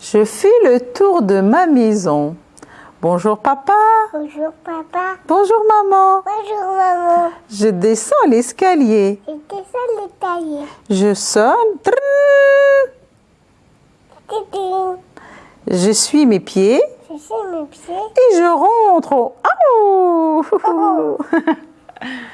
Je fais le tour de ma maison. Bonjour papa. Bonjour papa. Bonjour maman. Bonjour maman. Je descends l'escalier. Je descends l'escalier. Je sonne. Je suis mes pieds Je suis mes pieds. et je rentre. Oh. Oh.